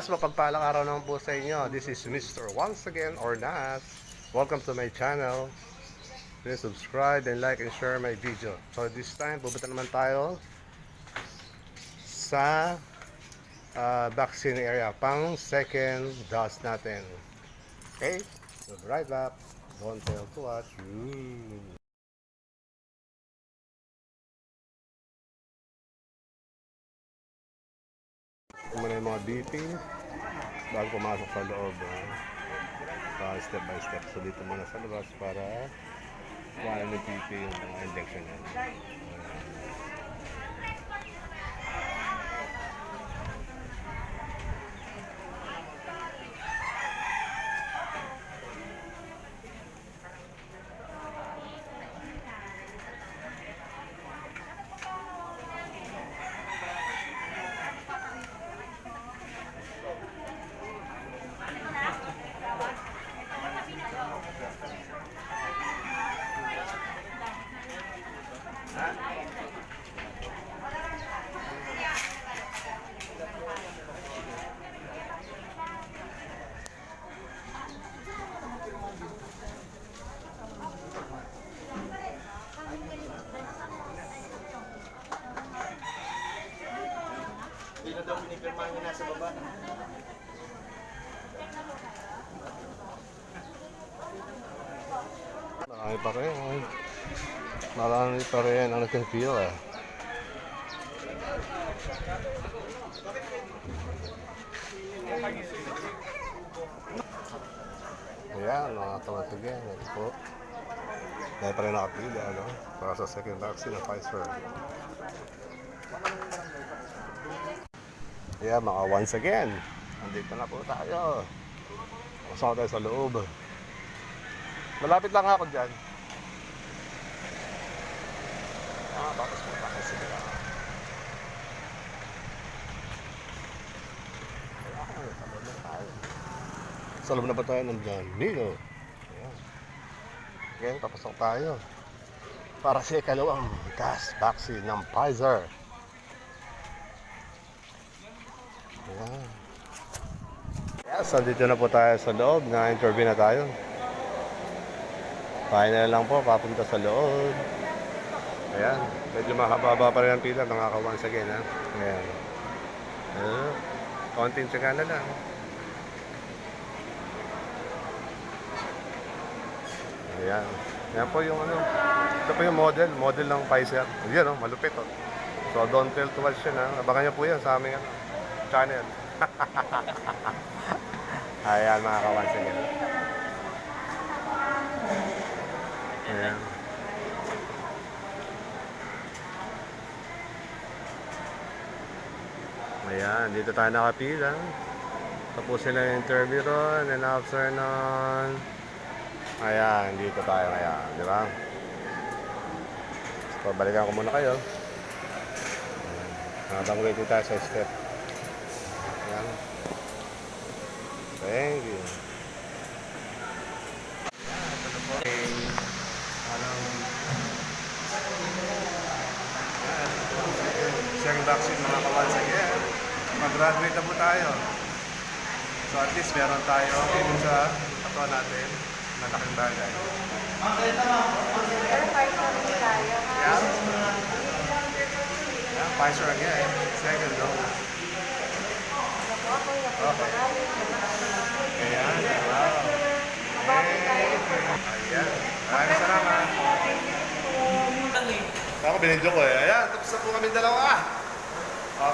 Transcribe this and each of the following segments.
Mas mapagpalang araw naman po sa inyo. This is Mr. Once Again or Nas. Welcome to my channel. Please subscribe and like and share my video. So this time, pupunta naman tayo sa uh, vaccine area. Pang second dose natin. Okay? So right back. Don't tell to us. Ooh. Kung muna yung mga beeping bago pumasok sa loob. Pa step by step. So dito muna sa labas para wala ng PP yung mga injection yan. Hindi na daw pinipirmahan niya nasa baba. Marami pa rin. Ang nagkakil eh. Ayan, mga tumatagyan. Ito po. Pa rin nakapila, ano? Para sa second vaccine ng Pfizer. Yeah, mga once again. Andito na po tayo. Kasama tayo sa loob. Malapit lang ako dyan. Ah, bakit po tayo sila? Sa tayo. Sa loob na ba tayo nandyan? Nino. Ayan. Okay, papasok tayo. Para sa ikalawang gas vaccine ng Pfizer. Ayan. Yes, andito na po tayo sa loob. Na-interview na tayo. Final lang po, papunta sa loob. Ayan, medyo mahaba pa rin ang pila, nakaka once again ha. Ayan. Uh, konting tsaga na lang. Ayan. Yan po yung ano, ito po yung model, model ng Pfizer. Ayan oh, malupit oh. So don't tell too much yun ha. Abangan niyo po yan sa aming ano, channel. Ayan mga ka-once again. Ayan. Ayan, dito tayo nakapila. Tapos sila yung interview ron, and after nun, ayan, dito tayo ngayon, di ba? So, balikan ko muna kayo. Habang waiting tayo sa step. Ayan. Thank you. Second vaccine mga kawansa again. Mag-graduate na po tayo. So at least meron tayo dito sa katawan natin na laking bagay. Pero part namin tayo. Yeah. Yeah, Pfizer again. Second dose. Ako ako yung napapagaling. Ayan. Wow. Ayan. Maraming salamat. Ako binidyo ko eh. Ayan, tapos na po kami dalawa.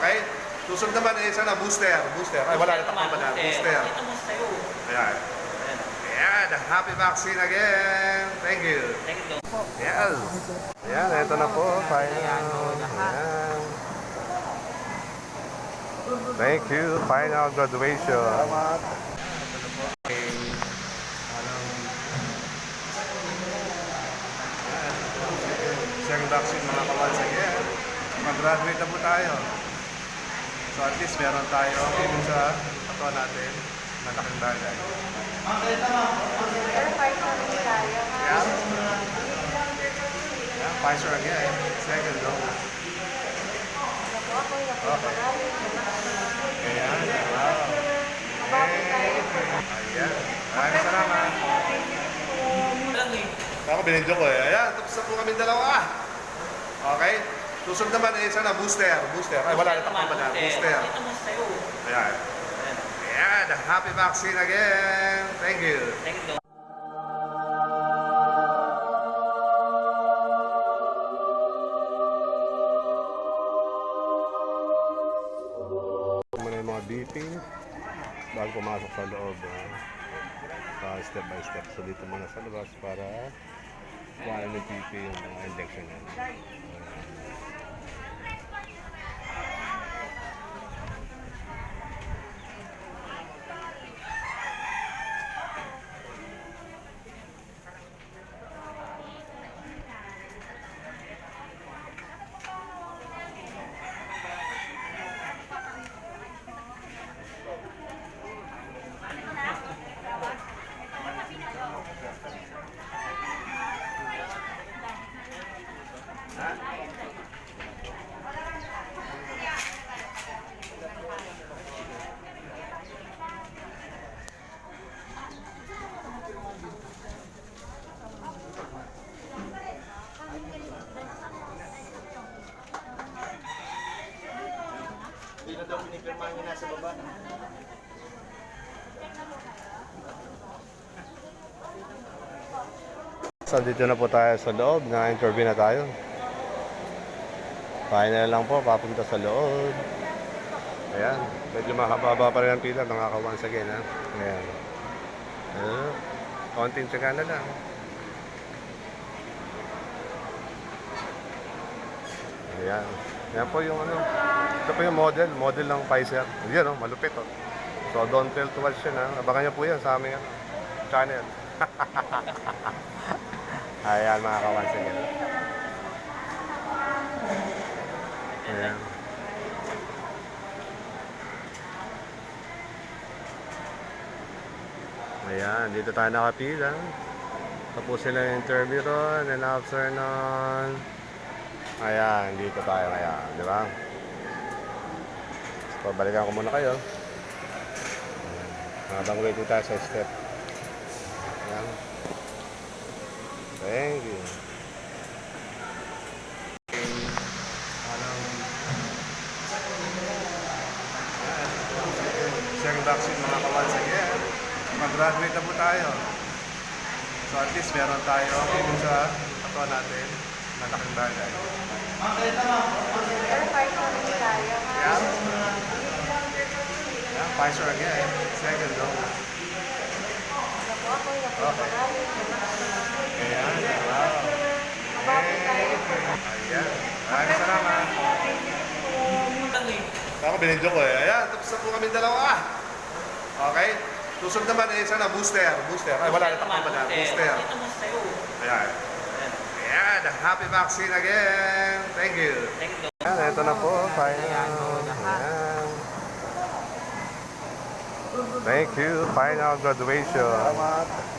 Okay? Susunod naman eh, sana booster. Booster. Ay, wala na takbo pa na. Booster. Ayan. Ayan, happy vaccine again. Thank you. Yes. Ayan, ito na po. Final. Ayan. Thank you. Final graduation. Salamat. ng mga kawansag. Yeah, mag-graduate na po tayo. So at least meron tayo even sa ato natin, malaking bagay. Pero Pfizer rin tayo. Yeah. yeah. Pfizer again. Second dose. Okay. Ayan. Wow. Ayan. Maraming salamat. Ako binidyo ko eh. Ayan, tapos na po kami dalawa. Okay? Susunod naman eh, isa na booster. Booster. Ay, wala na tapos pala. Booster. Ito booster. Ayan. Ayan. Happy vaccine again. Thank you. Thank you. beeping bago pumasok sa loob. ah. Pa step by step. So dito muna sa labas para kuha ng PP yung mga injection na. Hindi na daw pinipirmahan niya nasa baba. So dito na po tayo sa loob. Na-interview na tayo. Final lang po, papunta sa loob. Ayan, medyo mahaba pa rin ang pila, mga ka once again ha. Ayan. Uh, konting tsaga na lang. Ayan. Yan po yung ano. Ito po yung model, model ng Pfizer. Yan oh, malupit oh. So don't tell too much yan ha. Abangan niyo po yan sa aming ano, channel. Ayan mga kawan sige. Ayan. Ayan, dito tayo nakapila. Tapos sila yung interview ron, and after nun, ayan, dito tayo ngayon, di ba? So, balikan ko muna kayo. Habang waiting tayo sa step. Ayan. Thank you. Second vaccine mga kawan again. Mag-graduate na po tayo. So at least meron tayo ibig sa katawan natin na laking bagay. Pero fight kami tayo. Yeah. Pfizer again. Second dose. Okay. Ayan. Wow. Hey. Ayan. Maraming salamat. Ako binidyo ko eh. Ayan, tapos na po kami dalawa. Okay? Susunod naman eh, isa na booster. Booster. Ay, wala na pala. Booster. Ito booster. Ayan. Ayan. Ayan, happy vaccine again. Thank you. Thank you. Ayan, ito na po. Final. Ayan. Thank you. Final graduation.